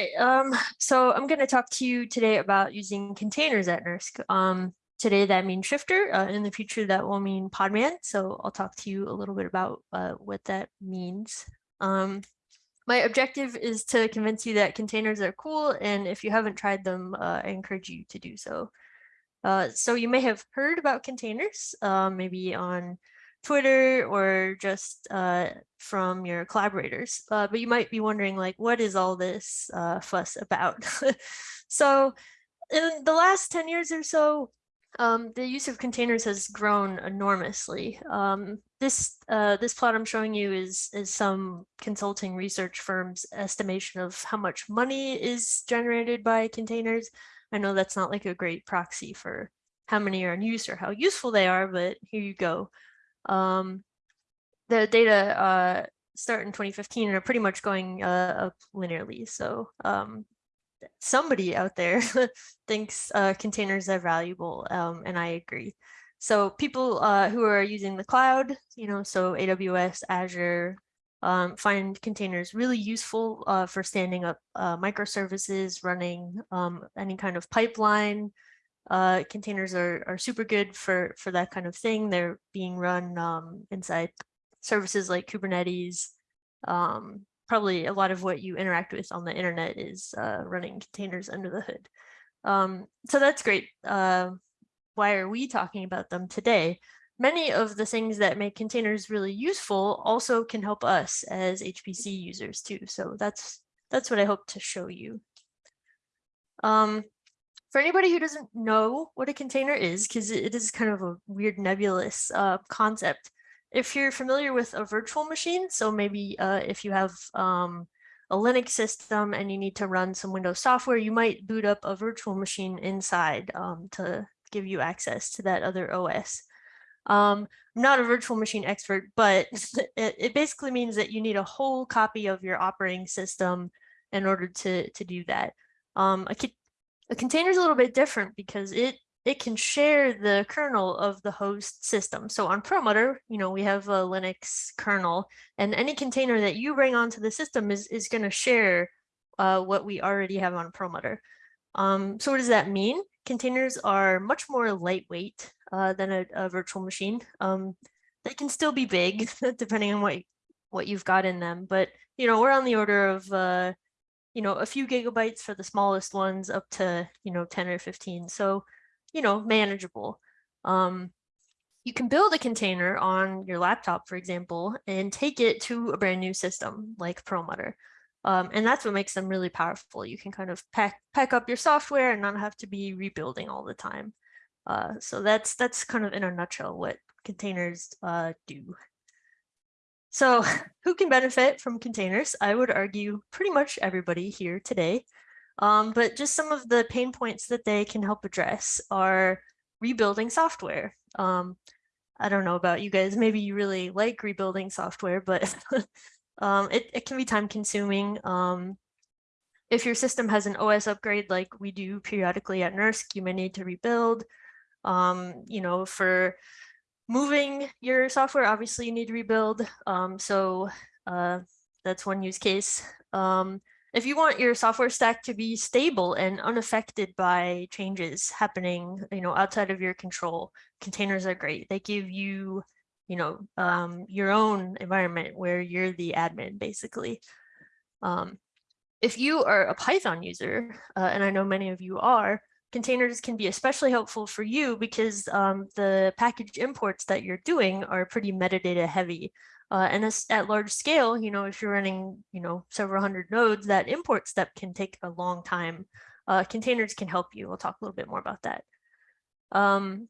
right, um, so I'm going to talk to you today about using containers at NERSC. Um, today that means Shifter, uh, in the future that will mean Podman. So I'll talk to you a little bit about uh, what that means. Um, my objective is to convince you that containers are cool, and if you haven't tried them, uh, I encourage you to do so. Uh, so you may have heard about containers, uh, maybe on Twitter or just uh, from your collaborators. Uh, but you might be wondering, like, what is all this uh, fuss about? so in the last 10 years or so, um, the use of containers has grown enormously. Um, this uh, this plot I'm showing you is is some consulting research firm's estimation of how much money is generated by containers. I know that's not like a great proxy for how many are in use or how useful they are, but here you go. Um, the data uh, start in 2015 and are pretty much going uh, up linearly. So um, somebody out there thinks uh, containers are valuable, um, and I agree. So people uh, who are using the cloud, you know, so AWS, Azure, um, find containers really useful uh, for standing up uh, microservices, running um, any kind of pipeline, uh, containers are, are super good for, for that kind of thing. They're being run um, inside services like Kubernetes. Um, probably a lot of what you interact with on the internet is uh, running containers under the hood. Um, so that's great. Uh, why are we talking about them today? Many of the things that make containers really useful also can help us as HPC users too. So that's that's what I hope to show you. Um, for anybody who doesn't know what a container is, because it is kind of a weird nebulous uh, concept, if you're familiar with a virtual machine, so maybe uh, if you have um, a Linux system and you need to run some Windows software, you might boot up a virtual machine inside um, to give you access to that other OS. Um, I'm not a virtual machine expert, but it, it basically means that you need a whole copy of your operating system in order to, to do that. Um, a, a container is a little bit different because it it can share the kernel of the host system. So on Perlmutter, you know, we have a Linux kernel and any container that you bring onto the system is, is going to share uh, what we already have on Perlmutter. Um, so what does that mean? Containers are much more lightweight uh, than a, a, virtual machine. Um, they can still be big depending on what, what you've got in them, but you know, we're on the order of uh, you know, a few gigabytes for the smallest ones up to, you know, 10 or 15. So, you know, manageable. Um, you can build a container on your laptop, for example, and take it to a brand new system like Perlmutter. Um, and that's what makes them really powerful. You can kind of pack, pack up your software and not have to be rebuilding all the time. Uh, so that's that's kind of in a nutshell what containers uh, do. So who can benefit from containers? I would argue pretty much everybody here today. Um, but just some of the pain points that they can help address are rebuilding software. Um, I don't know about you guys, maybe you really like rebuilding software, but um, it, it can be time consuming. Um, if your system has an OS upgrade like we do periodically at NERSC, you may need to rebuild. Um, you know, for moving your software, obviously you need to rebuild. Um, so uh, that's one use case. Um, if you want your software stack to be stable and unaffected by changes happening, you know, outside of your control, containers are great. They give you, you know, um, your own environment where you're the admin, basically. Um, if you are a Python user, uh, and I know many of you are, containers can be especially helpful for you because um, the package imports that you're doing are pretty metadata heavy. Uh, and at large scale, you know, if you're running, you know, several hundred nodes, that import step can take a long time. Uh, containers can help you. We'll talk a little bit more about that. Um,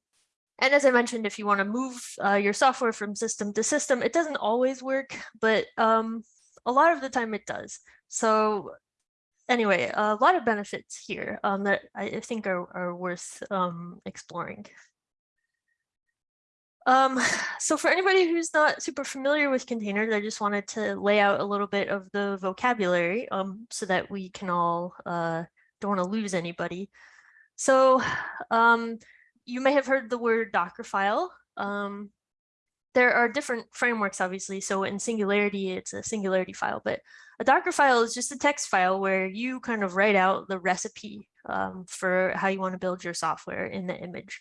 and as I mentioned, if you want to move uh, your software from system to system, it doesn't always work, but um, a lot of the time it does. So anyway, a lot of benefits here um, that I think are, are worth um, exploring. Um, so for anybody who's not super familiar with containers, I just wanted to lay out a little bit of the vocabulary um, so that we can all, uh, don't want to lose anybody. So um, you may have heard the word Dockerfile. Um, there are different frameworks, obviously. So in Singularity, it's a Singularity file, but a Docker file is just a text file where you kind of write out the recipe um, for how you want to build your software in the image.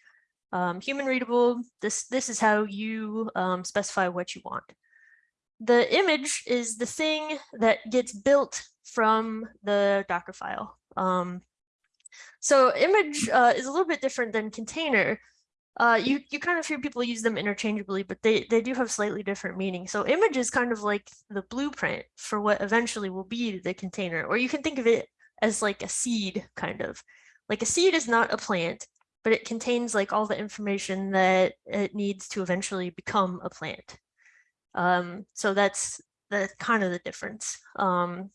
Um, human readable, this, this is how you um, specify what you want. The image is the thing that gets built from the Docker file. Um, so image uh, is a little bit different than container uh, you, you kind of hear people use them interchangeably, but they, they do have slightly different meanings. So image is kind of like the blueprint for what eventually will be the container, or you can think of it as like a seed kind of. Like a seed is not a plant, but it contains like all the information that it needs to eventually become a plant. Um, so that's the kind of the difference. Um,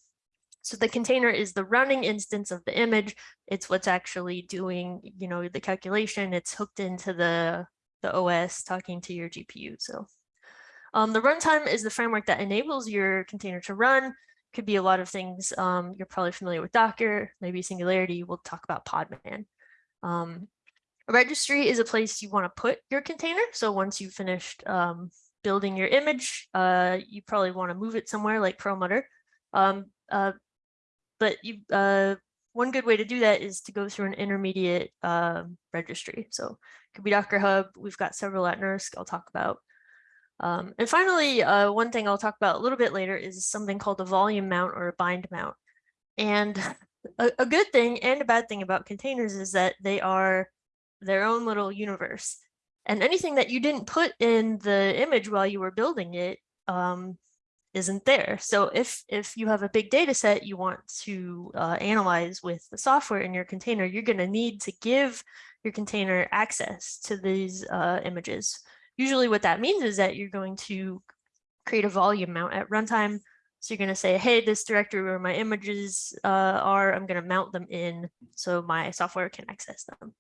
so the container is the running instance of the image. It's what's actually doing, you know, the calculation. It's hooked into the, the OS talking to your GPU. So um, the runtime is the framework that enables your container to run. Could be a lot of things. Um, you're probably familiar with Docker, maybe Singularity. We'll talk about Podman. Um, a registry is a place you want to put your container. So once you've finished um, building your image, uh, you probably want to move it somewhere like Perlmutter. Um, uh, but you, uh, one good way to do that is to go through an intermediate uh, registry. So it could be Docker Hub. We've got several at NERSC I'll talk about. Um, and finally, uh, one thing I'll talk about a little bit later is something called a volume mount or a bind mount. And a, a good thing and a bad thing about containers is that they are their own little universe. And anything that you didn't put in the image while you were building it um, isn't there. So if, if you have a big data set you want to uh, analyze with the software in your container, you're going to need to give your container access to these uh, images. Usually what that means is that you're going to create a volume mount at runtime. So you're going to say, hey, this directory where my images uh, are, I'm going to mount them in so my software can access them.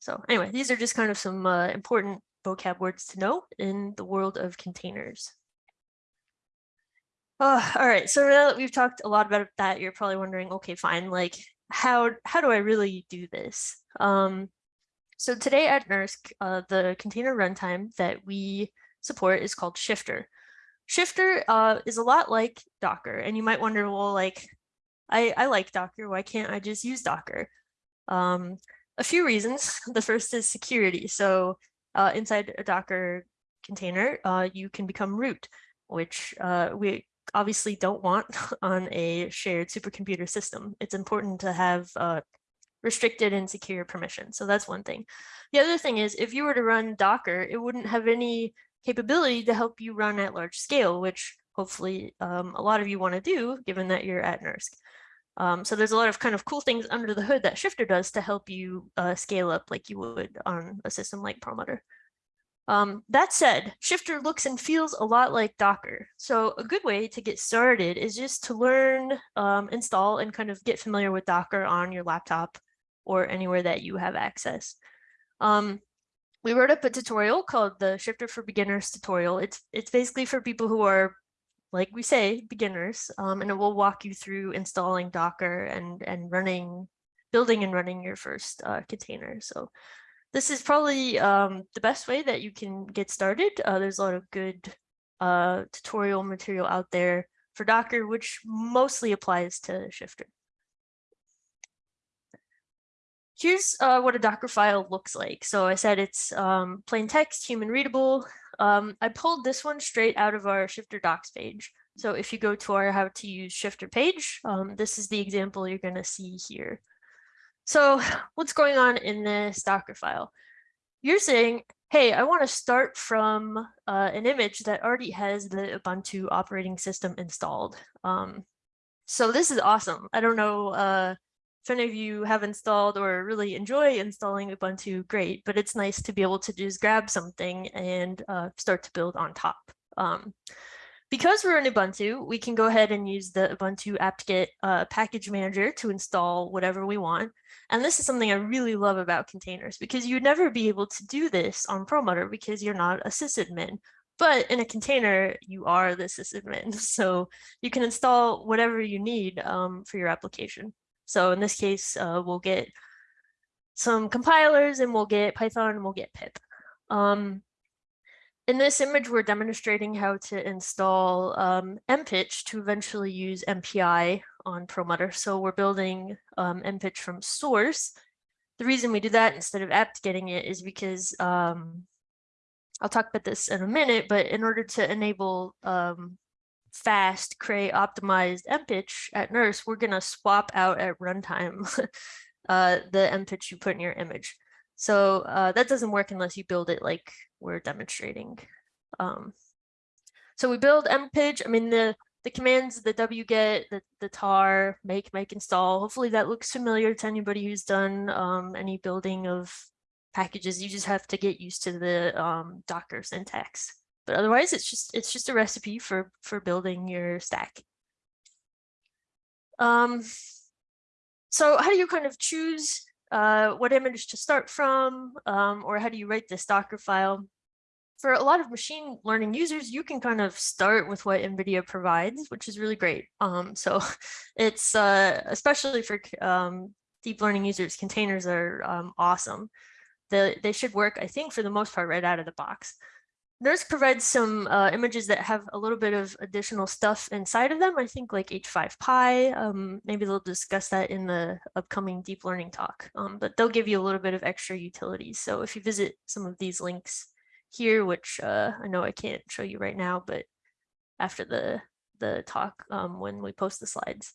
So anyway, these are just kind of some uh, important vocab words to know in the world of containers. Oh, all right. So now that we've talked a lot about that, you're probably wondering, okay, fine, like how how do I really do this? Um, so today at NERSC, uh, the container runtime that we support is called Shifter. Shifter uh, is a lot like Docker, and you might wonder, well, like, I, I like Docker, why can't I just use Docker? Um, a few reasons. The first is security. So uh, inside a Docker container, uh, you can become root, which uh, we obviously don't want on a shared supercomputer system. It's important to have uh, restricted and secure permission. So that's one thing. The other thing is if you were to run Docker, it wouldn't have any capability to help you run at large scale, which hopefully um, a lot of you want to do given that you're at NERSC. Um, so there's a lot of kind of cool things under the hood that Shifter does to help you uh, scale up like you would on a system like Perlmutter. Um, that said, Shifter looks and feels a lot like Docker. So a good way to get started is just to learn, um, install, and kind of get familiar with Docker on your laptop or anywhere that you have access. Um, we wrote up a tutorial called the Shifter for Beginners tutorial. It's, it's basically for people who are, like we say, beginners, um, and it will walk you through installing Docker and, and running, building and running your first uh, container. So this is probably um, the best way that you can get started. Uh, there's a lot of good uh, tutorial material out there for Docker, which mostly applies to Shifter. Here's uh, what a Docker file looks like. So I said it's um, plain text, human readable. Um, I pulled this one straight out of our Shifter docs page. So if you go to our how to use Shifter page, um, this is the example you're going to see here. So what's going on in this Docker file? You're saying, hey, I want to start from uh, an image that already has the Ubuntu operating system installed. Um, so this is awesome. I don't know uh, if any of you have installed or really enjoy installing Ubuntu, great, but it's nice to be able to just grab something and uh, start to build on top. Um, because we're in Ubuntu, we can go ahead and use the Ubuntu apt-get uh, package manager to install whatever we want. And this is something I really love about containers because you'd never be able to do this on Perlmutter because you're not a sysadmin. But in a container, you are the sysadmin. So you can install whatever you need um, for your application. So in this case, uh, we'll get some compilers and we'll get Python and we'll get pip. Um, in this image, we're demonstrating how to install um, MPICH to eventually use MPI on Perlmutter. So we're building um, MPICH from source. The reason we do that instead of apt getting it is because um, I'll talk about this in a minute, but in order to enable um, fast, Cray optimized MPICH at NERSC, we're going to swap out at runtime uh, the MPICH you put in your image. So uh, that doesn't work unless you build it like we're demonstrating. Um, so we build MPICH. I mean, the, the commands, the wget, the, the tar, make, make, install. Hopefully that looks familiar to anybody who's done um, any building of packages. You just have to get used to the um, Docker syntax. But otherwise, it's just it's just a recipe for for building your stack. Um, so how do you kind of choose uh, what image to start from, um, or how do you write this Docker file? For a lot of machine learning users, you can kind of start with what NVIDIA provides, which is really great. Um, so it's uh, especially for um, deep learning users, containers are um, awesome. The, they should work, I think, for the most part, right out of the box. NERSC provides some uh, images that have a little bit of additional stuff inside of them. I think like h5py, um, maybe they'll discuss that in the upcoming deep learning talk, um, but they'll give you a little bit of extra utilities. So if you visit some of these links here, which uh, I know I can't show you right now, but after the, the talk um, when we post the slides,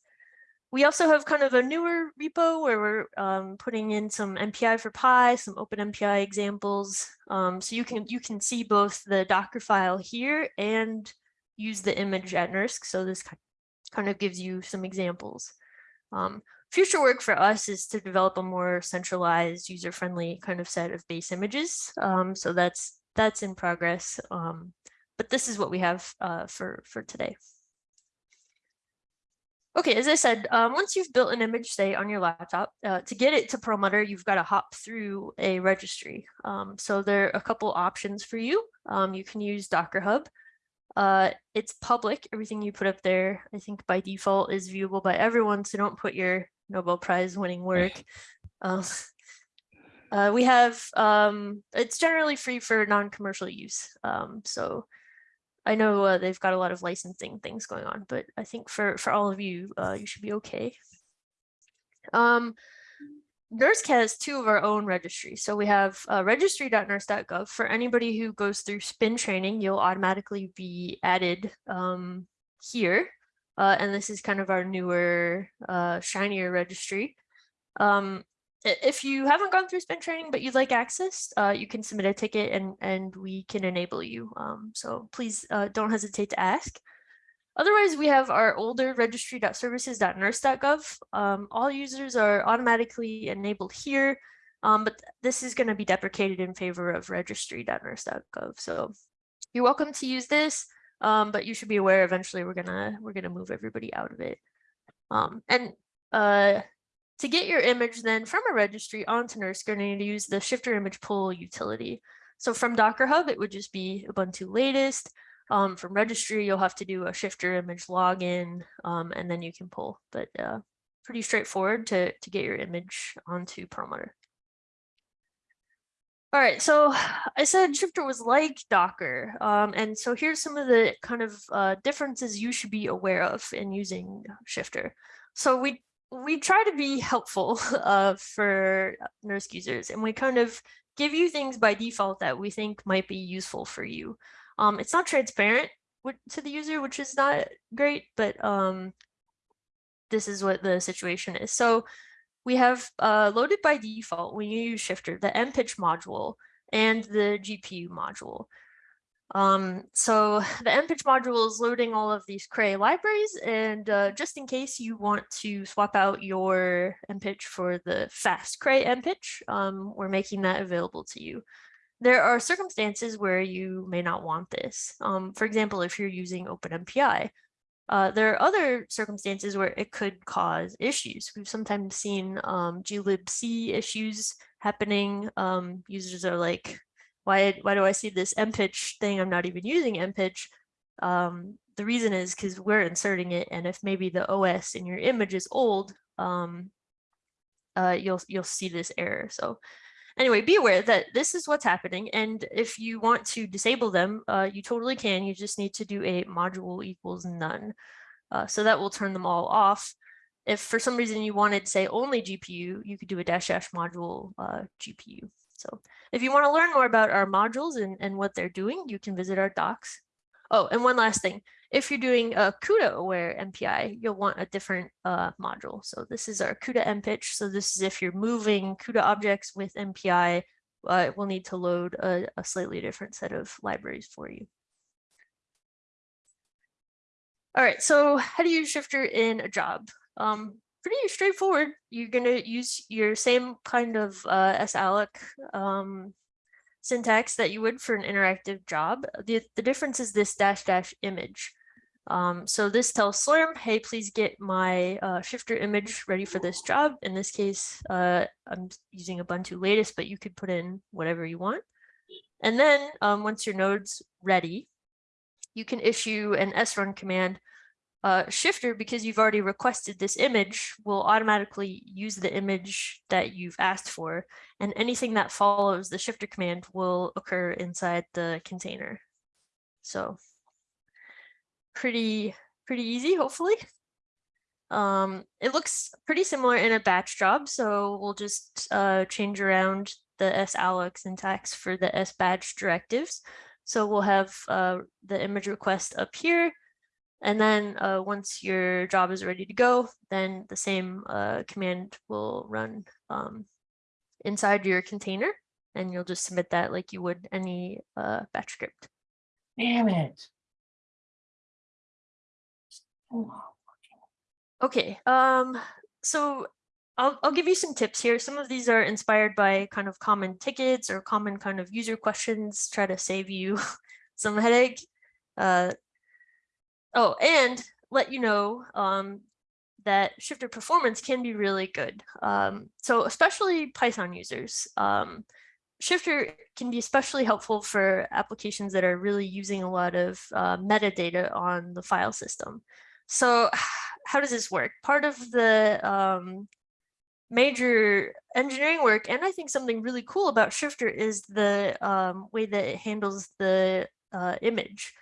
we also have kind of a newer repo where we're um, putting in some mpi4py, some Open MPI examples. Um, so you can you can see both the Docker file here and use the image at NERSC. So this kind of gives you some examples. Um, future work for us is to develop a more centralized, user-friendly kind of set of base images. Um, so that's that's in progress. Um, but this is what we have uh, for for today. Okay, as I said, um, once you've built an image, say on your laptop, uh, to get it to Perlmutter, you've got to hop through a registry. Um, so there are a couple options for you. Um, you can use Docker Hub. Uh, it's public. Everything you put up there, I think by default is viewable by everyone. So don't put your Nobel Prize winning work. Um, uh, we have, um, it's generally free for non-commercial use. Um, so I know uh, they've got a lot of licensing things going on, but I think for, for all of you, uh, you should be okay. Um, NERSC has two of our own registries. So we have uh, registry.nersc.gov. For anybody who goes through spin training, you'll automatically be added um, here. Uh, and this is kind of our newer, uh, shinier registry. Um, if you haven't gone through spin training but you'd like access uh, you can submit a ticket and and we can enable you um, so please uh, don't hesitate to ask. Otherwise we have our older registry.services.nersc.gov um, all users are automatically enabled here um, but this is going to be deprecated in favor of registry.nersc.gov so you're welcome to use this um, but you should be aware eventually we're gonna we're gonna move everybody out of it. Um, and uh, to get your image then from a registry onto NERSC, you're going to use the shifter image pull utility. So from Docker Hub, it would just be Ubuntu latest. Um, from registry, you'll have to do a shifter image login, um, and then you can pull. But uh, pretty straightforward to, to get your image onto Perlmutter. All right, so I said Shifter was like Docker. Um, and so here's some of the kind of uh, differences you should be aware of in using Shifter. So we we try to be helpful uh, for NERSC users and we kind of give you things by default that we think might be useful for you. Um, it's not transparent to the user, which is not great, but um, this is what the situation is. So we have uh, loaded by default when you use Shifter, the MPICH module and the GPU module. Um, so the MPICH module is loading all of these Cray libraries. And uh, just in case you want to swap out your MPICH for the fast Cray MPICH, um, we're making that available to you. There are circumstances where you may not want this. Um, for example, if you're using OpenMPI, uh, there are other circumstances where it could cause issues. We've sometimes seen um, glibc issues happening. Um, users are like, why, why do I see this MPICH thing? I'm not even using MPICH. Um, the reason is because we're inserting it. And if maybe the OS in your image is old, um, uh, you'll, you'll see this error. So anyway, be aware that this is what's happening. And if you want to disable them, uh, you totally can. You just need to do a module equals none. Uh, so that will turn them all off. If for some reason you wanted, say, only GPU, you could do a dash dash module uh, GPU. So if you want to learn more about our modules and, and what they're doing, you can visit our docs. Oh, and one last thing. If you're doing a CUDA aware MPI, you'll want a different uh, module. So this is our CUDA MPICH. So this is if you're moving CUDA objects with MPI, uh, we'll need to load a, a slightly different set of libraries for you. All right, so how do you use Shifter in a job? Um, pretty straightforward. You're going to use your same kind of uh, um, syntax that you would for an interactive job. The, the difference is this dash dash image. Um, so this tells Slurm, hey, please get my uh, shifter image ready for this job. In this case, uh, I'm using Ubuntu latest, but you could put in whatever you want. And then um, once your node's ready, you can issue an srun command uh, shifter, because you've already requested this image, will automatically use the image that you've asked for, and anything that follows the shifter command will occur inside the container. So pretty, pretty easy, hopefully. Um, it looks pretty similar in a batch job, so we'll just uh, change around the salloc syntax for the sbatch directives. So we'll have uh, the image request up here, and then uh, once your job is ready to go, then the same uh, command will run um, inside your container and you'll just submit that like you would any uh, batch script. Damn it. Okay, um, so I'll, I'll give you some tips here. Some of these are inspired by kind of common tickets or common kind of user questions, try to save you some headache. Uh, Oh, and let you know um, that shifter performance can be really good. Um, so especially Python users, um, shifter can be especially helpful for applications that are really using a lot of uh, metadata on the file system. So how does this work? Part of the um, major engineering work, and I think something really cool about shifter is the um, way that it handles the uh, image.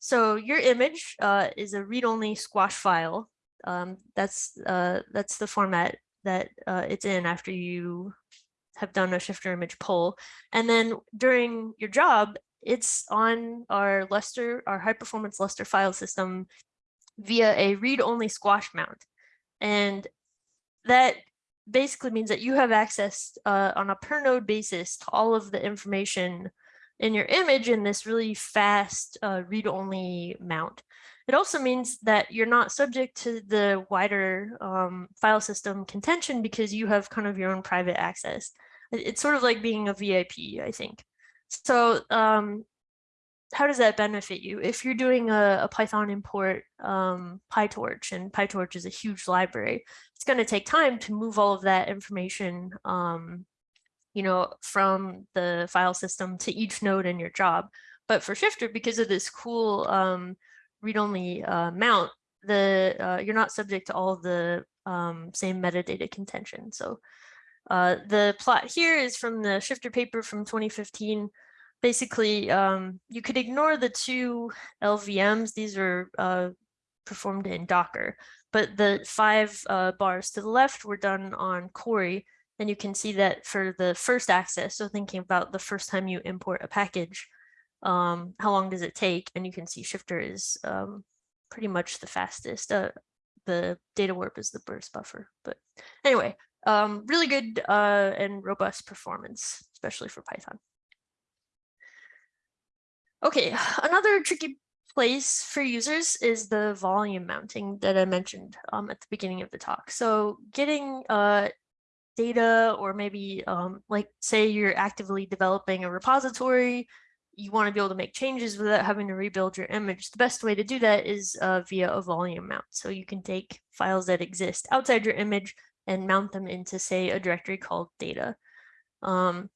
So your image uh, is a read-only squash file. Um, that's uh, that's the format that uh, it's in after you have done a shifter image pull. And then during your job, it's on our Lustre, our high performance Lustre file system via a read-only squash mount. And that basically means that you have access uh, on a per node basis to all of the information in your image in this really fast uh, read-only mount. It also means that you're not subject to the wider um, file system contention because you have kind of your own private access. It's sort of like being a VIP, I think. So um, how does that benefit you? If you're doing a, a Python import um, PyTorch, and PyTorch is a huge library, it's going to take time to move all of that information um, you know, from the file system to each node in your job. But for Shifter, because of this cool um, read-only uh, mount, the uh, you're not subject to all the um, same metadata contention. So uh, the plot here is from the Shifter paper from 2015. Basically, um, you could ignore the two LVMs. These are uh, performed in Docker, but the five uh, bars to the left were done on Cori, and you can see that for the first access, so thinking about the first time you import a package, um, how long does it take? And you can see Shifter is um, pretty much the fastest. Uh, the DataWarp is the burst buffer. But anyway, um, really good uh, and robust performance, especially for Python. Okay, another tricky place for users is the volume mounting that I mentioned um, at the beginning of the talk. So getting uh, data or maybe um, like say you're actively developing a repository, you want to be able to make changes without having to rebuild your image. The best way to do that is uh, via a volume mount. So you can take files that exist outside your image and mount them into say a directory called data. Um,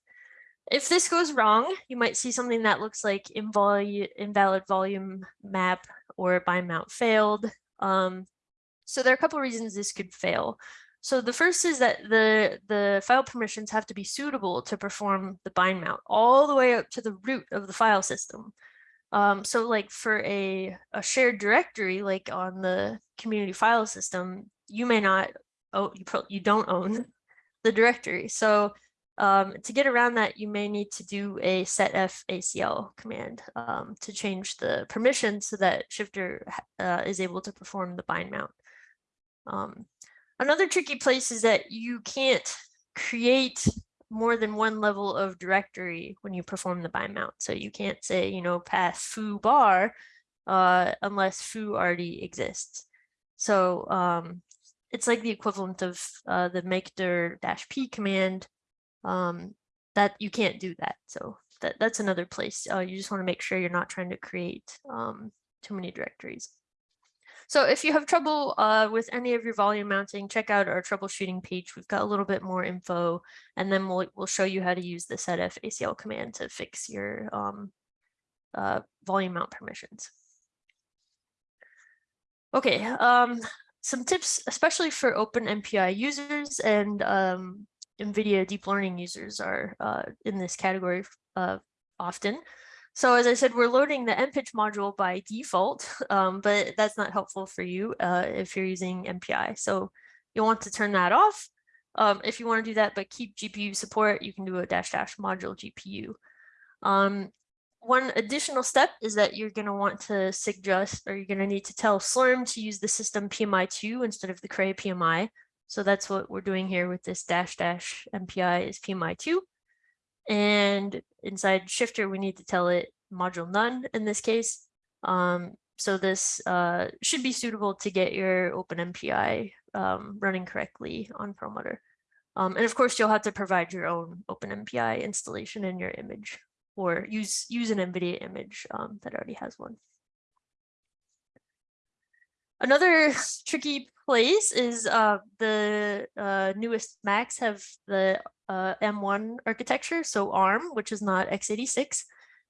if this goes wrong, you might see something that looks like invalid volume map or by mount failed. Um, so there are a couple of reasons this could fail. So the first is that the, the file permissions have to be suitable to perform the bind mount all the way up to the root of the file system. Um, so like for a, a shared directory, like on the community file system, you may not, oh, you, you don't own the directory. So um, to get around that, you may need to do a setfacl command um, to change the permission so that Shifter uh, is able to perform the bind mount. Um, another tricky place is that you can't create more than one level of directory when you perform the bind mount. So you can't say, you know, path foo bar uh, unless foo already exists. So um, it's like the equivalent of uh, the make dir dash p command um, that you can't do that. So that, that's another place. Uh, you just want to make sure you're not trying to create um, too many directories. So if you have trouble uh, with any of your volume mounting, check out our troubleshooting page. We've got a little bit more info, and then we'll, we'll show you how to use the setfacl command to fix your um, uh, volume mount permissions. Okay, um, some tips, especially for OpenMPI users and um, NVIDIA deep learning users are uh, in this category uh, often. So as I said, we're loading the MPICH module by default, um, but that's not helpful for you uh, if you're using MPI. So you'll want to turn that off. Um, if you want to do that, but keep GPU support, you can do a dash dash module GPU. Um, one additional step is that you're going to want to suggest, or you're going to need to tell Slurm to use the system PMI2 instead of the Cray PMI. So that's what we're doing here with this dash dash MPI is PMI2. And inside shifter, we need to tell it module none in this case. Um, so this uh, should be suitable to get your OpenMPI um, running correctly on Perlmutter. Um, and of course, you'll have to provide your own OpenMPI installation in your image or use, use an NVIDIA image um, that already has one. Another tricky place is uh, the uh, newest Macs have the uh, M1 architecture, so ARM, which is not x86,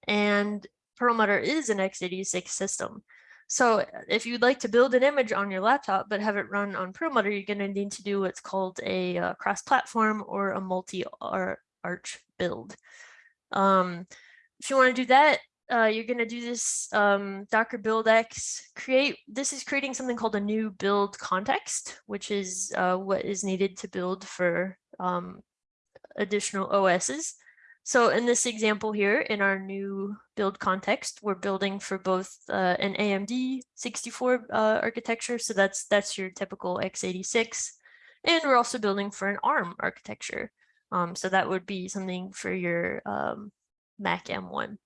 and Perlmutter is an x86 system. So if you'd like to build an image on your laptop but have it run on Perlmutter, you're going to need to do what's called a uh, cross-platform or a multi-arch build. Um, if you want to do that, uh, you're going to do this um, docker buildx create this is creating something called a new build context which is uh, what is needed to build for um, additional OSs. So in this example here, in our new build context, we're building for both uh, an AMD 64 uh, architecture. So that's that's your typical x86. And we're also building for an ARM architecture. Um, so that would be something for your um, Mac M1.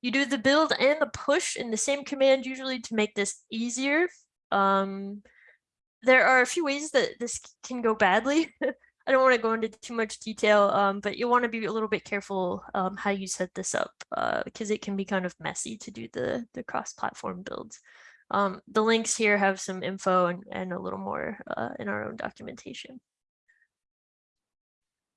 You do the build and the push in the same command usually to make this easier. Um, there are a few ways that this can go badly. I don't want to go into too much detail, um, but you'll want to be a little bit careful um, how you set this up because uh, it can be kind of messy to do the, the cross-platform builds. Um, the links here have some info and, and a little more uh, in our own documentation.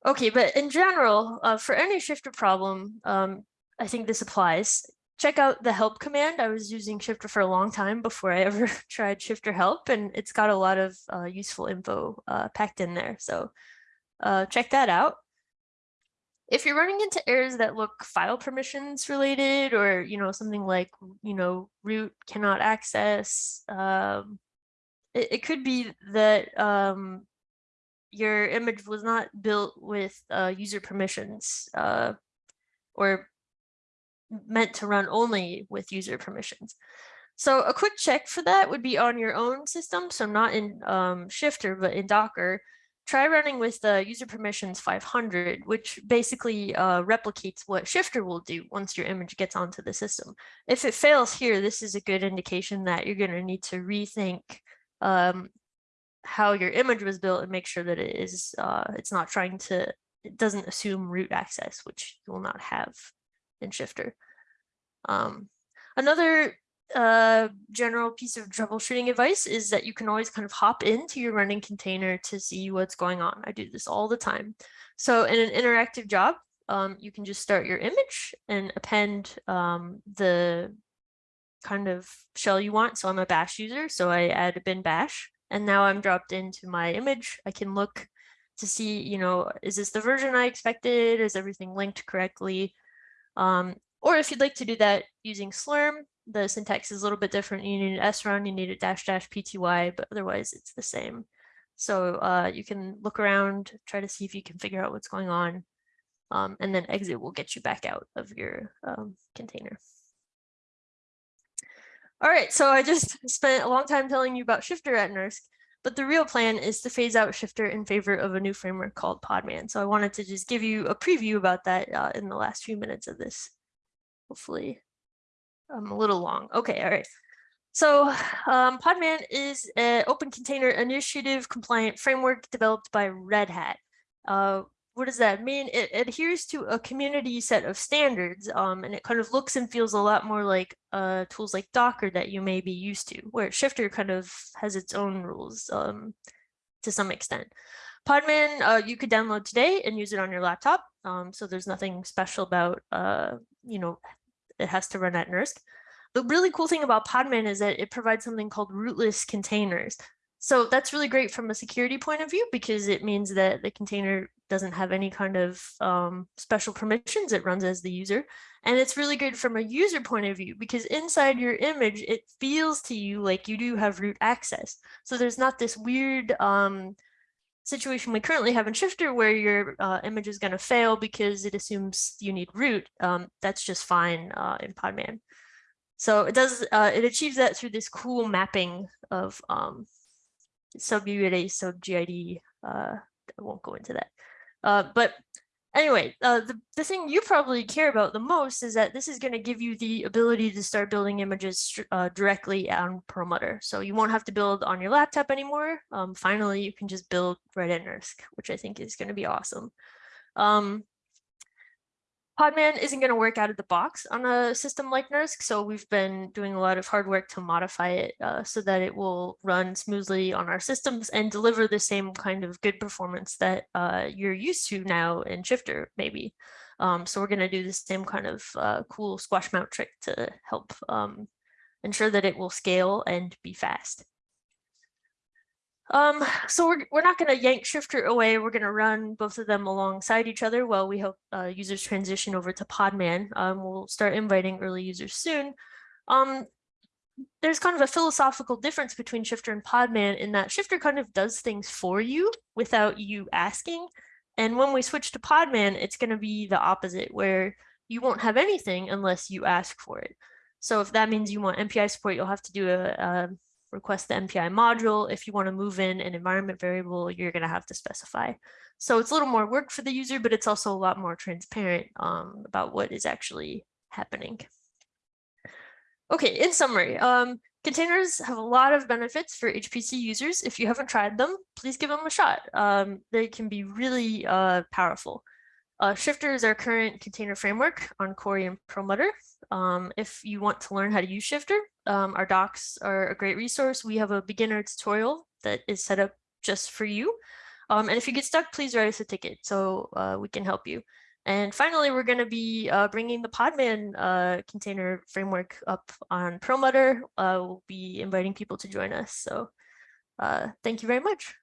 Okay, but in general, uh, for any shifter problem, um, I think this applies. Check out the help command. I was using shifter for a long time before I ever tried shifter help, and it's got a lot of uh, useful info uh, packed in there. So uh, check that out. If you're running into errors that look file permissions related or, you know, something like, you know, root cannot access, um, it, it could be that um, your image was not built with uh, user permissions uh, or meant to run only with user permissions. So a quick check for that would be on your own system. So not in um, Shifter, but in Docker try running with the user permissions 500, which basically uh, replicates what Shifter will do once your image gets onto the system. If it fails here, this is a good indication that you're going to need to rethink um, how your image was built and make sure that it is uh, it's not trying to it doesn't assume root access, which you will not have in Shifter. Um, another uh, general piece of troubleshooting advice is that you can always kind of hop into your running container to see what's going on. I do this all the time. So in an interactive job, um, you can just start your image and append um, the kind of shell you want. So I'm a bash user, so I add a bin bash And now I'm dropped into my image. I can look to see, you know, is this the version I expected? Is everything linked correctly? Um, or if you'd like to do that using Slurm, the syntax is a little bit different. You need an srun, you need a dash dash pty, but otherwise it's the same. So uh, you can look around, try to see if you can figure out what's going on, um, and then exit will get you back out of your um, container. All right, so I just spent a long time telling you about Shifter at NERSC, but the real plan is to phase out Shifter in favor of a new framework called Podman. So I wanted to just give you a preview about that uh, in the last few minutes of this. Hopefully I'm a little long. Okay, all right. So um, Podman is an open container initiative compliant framework developed by Red Hat. Uh, what does that mean? It adheres to a community set of standards um, and it kind of looks and feels a lot more like uh, tools like Docker that you may be used to, where Shifter kind of has its own rules um, to some extent. Podman, uh, you could download today and use it on your laptop. Um, so there's nothing special about, uh, you know, it has to run at NERSC. The really cool thing about Podman is that it provides something called rootless containers. So that's really great from a security point of view because it means that the container doesn't have any kind of um, special permissions. It runs as the user. And it's really good from a user point of view because inside your image, it feels to you like you do have root access. So there's not this weird um, situation we currently have in Shifter where your uh, image is going to fail because it assumes you need root. Um, that's just fine uh, in Podman. So it does, uh, it achieves that through this cool mapping of um, sub UID, sub GID. Uh, I won't go into that. Uh, but anyway, uh, the, the thing you probably care about the most is that this is going to give you the ability to start building images uh, directly on Perlmutter. So you won't have to build on your laptop anymore. Um, finally, you can just build right at NERSC, which I think is going to be awesome. Um, Podman isn't going to work out of the box on a system like NERSC, so we've been doing a lot of hard work to modify it uh, so that it will run smoothly on our systems and deliver the same kind of good performance that uh, you're used to now in Shifter, maybe. Um, so we're going to do the same kind of uh, cool squash mount trick to help um, ensure that it will scale and be fast. Um, so we're, we're not going to yank Shifter away. We're going to run both of them alongside each other while we help uh, users transition over to Podman. Um, we'll start inviting early users soon. Um, there's kind of a philosophical difference between Shifter and Podman in that Shifter kind of does things for you without you asking. And when we switch to Podman, it's going to be the opposite, where you won't have anything unless you ask for it. So if that means you want MPI support, you'll have to do a, a request the MPI module. If you want to move in an environment variable, you're going to have to specify. So it's a little more work for the user, but it's also a lot more transparent um, about what is actually happening. Okay, in summary, um, containers have a lot of benefits for HPC users. If you haven't tried them, please give them a shot. Um, they can be really uh, powerful. Uh, Shifter is our current container framework on Cori and Perlmutter. Um, if you want to learn how to use Shifter, um, our docs are a great resource. We have a beginner tutorial that is set up just for you. Um, and if you get stuck, please write us a ticket so uh, we can help you. And finally, we're going to be uh, bringing the Podman uh, container framework up on Perlmutter. Uh, we'll be inviting people to join us. So uh, thank you very much.